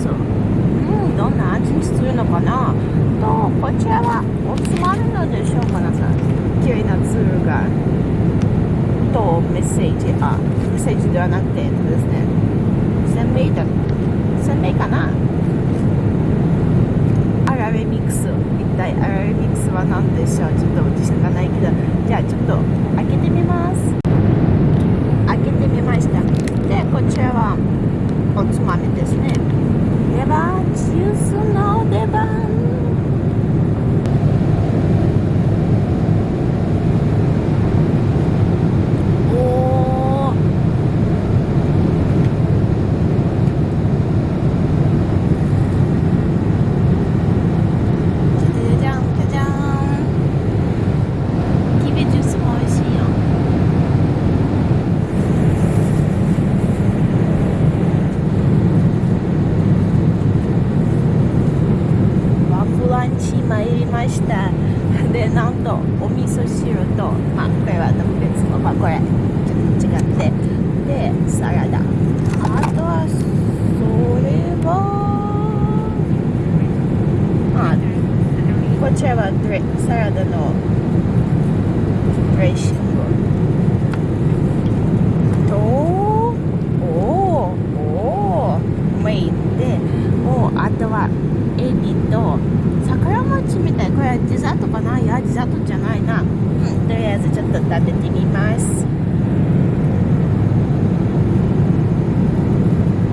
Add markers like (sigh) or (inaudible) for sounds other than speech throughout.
ですうんどんな味にするのかな？とこちらはおつまるのでしょうかなさん。綺麗なツールがとメッセージ。あメッセージではなくてですね。鮮明だ鮮明かな？あららあとはそれはあこちらはサラダのドレッシング。とおおメインでもうあとはエビと桜餅みたい。これはデザートかな？いやデザートじゃないな、とりあえずちょっと食べてみます。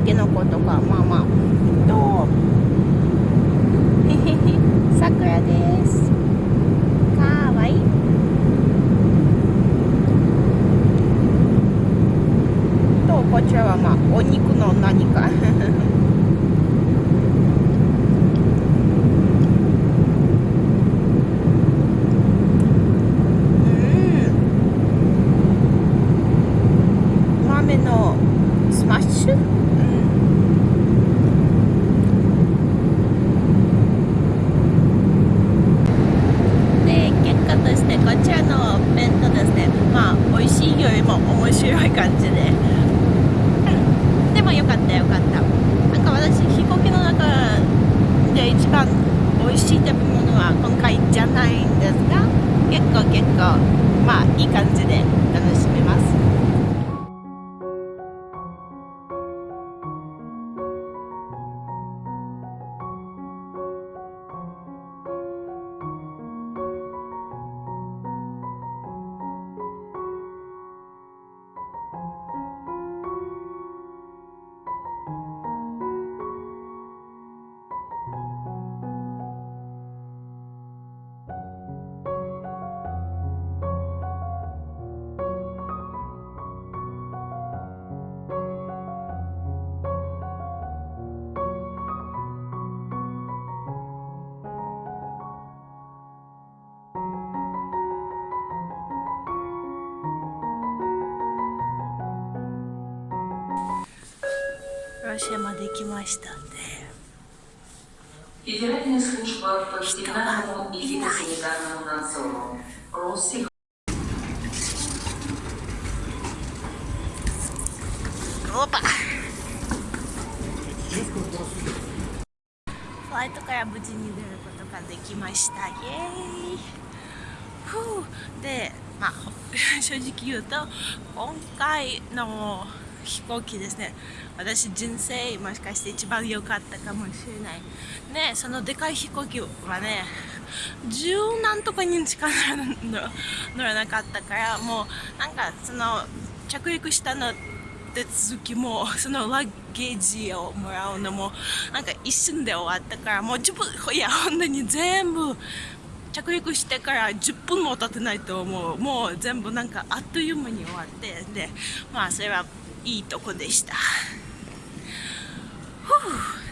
けのことか。まあまあ。とへ (laughs) さくらです。かわいい。とこちらはまあお肉の何か白い感じで、うん、でもよかったよかったなんか私飛行機の中で一番美味しい食べ物は今回じゃないんですが結構結構まあいい感じで楽しめます。広島できましたんで。人がいないオーホワイトから無事に出ることができました。イエーイ。ふうでまあ (laughs) 正直言うと今回の飛行機ですね。私人生もしかして一番良かったかもしれない。ねそのでかい飛行機はね十何とか人しか乗らなかったからもうなんかその着陸したの手続きもそのラッゲージをもらうのもなんか一瞬で終わったからもう10分いや本当に全部着陸してから10分も経ってないと思う。もう全部なんかあっという間に終わってでまあそれはいいとこでした。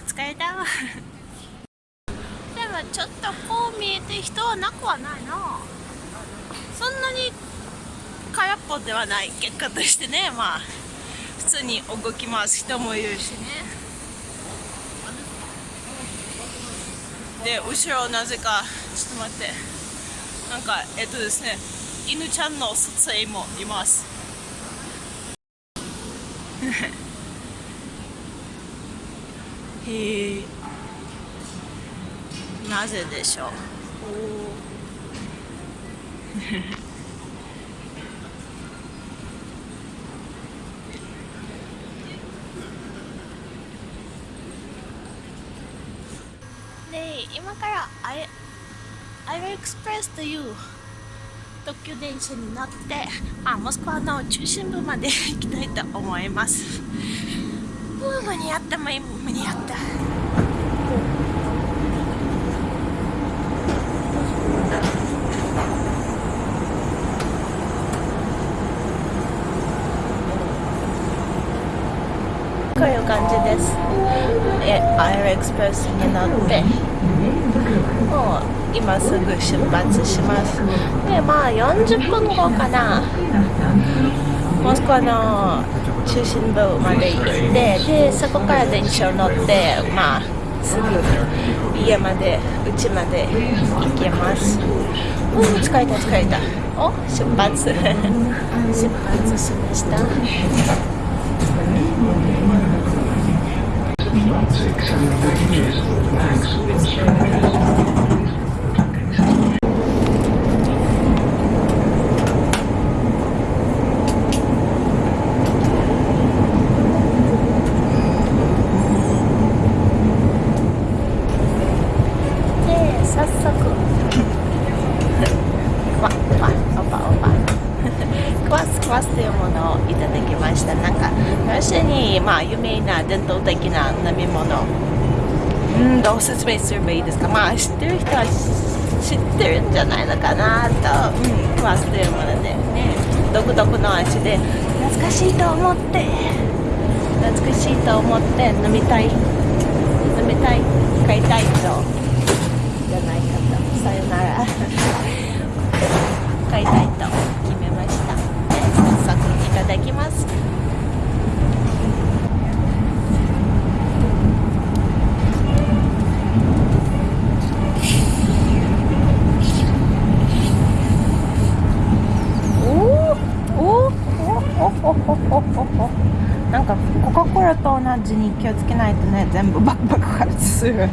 疲れたでもちょっとこう見えて人はなくはないな。そんなに空っぽではない結果としてね。まあ普通に動きます人もいるしね。で後ろなぜかちょっと待って。なんかえっとですね。犬ちゃんの撮影もいます。(laughs) へえ。なぜでしょう？(laughs) ねえ今から I, I will express to you 特急電車に乗って、まあ、モスクワの中心部まで行きたいと思います。う間に合った間に合った。こういう感じです。えアイエクスプレスに乗ってもう今すぐ出発します。でまあ40分後かな。モスクワの中心部まで行ってでそこから電車を乗ってまあすぐ家まで家まで行きます。うん疲れた疲れたお出発。(laughs) 出発しましたで早速わわオパオパクワスクワスというものをいただきましたなんかロシアにあ有名な伝統的な飲み物。うんどう説明すればいいですか。まあ知ってる人は知ってるんじゃないのかなと、うん、クワスというものでね。独特の味で。懐かしいと思って。懐かしいと思って飲みたい。飲みたい。買いたいと。じゃないかと。さよなら。買いたいと決めました。で早速いただきます。ちに気をつけないとね全部バクバク破裂する。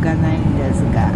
かないんですが。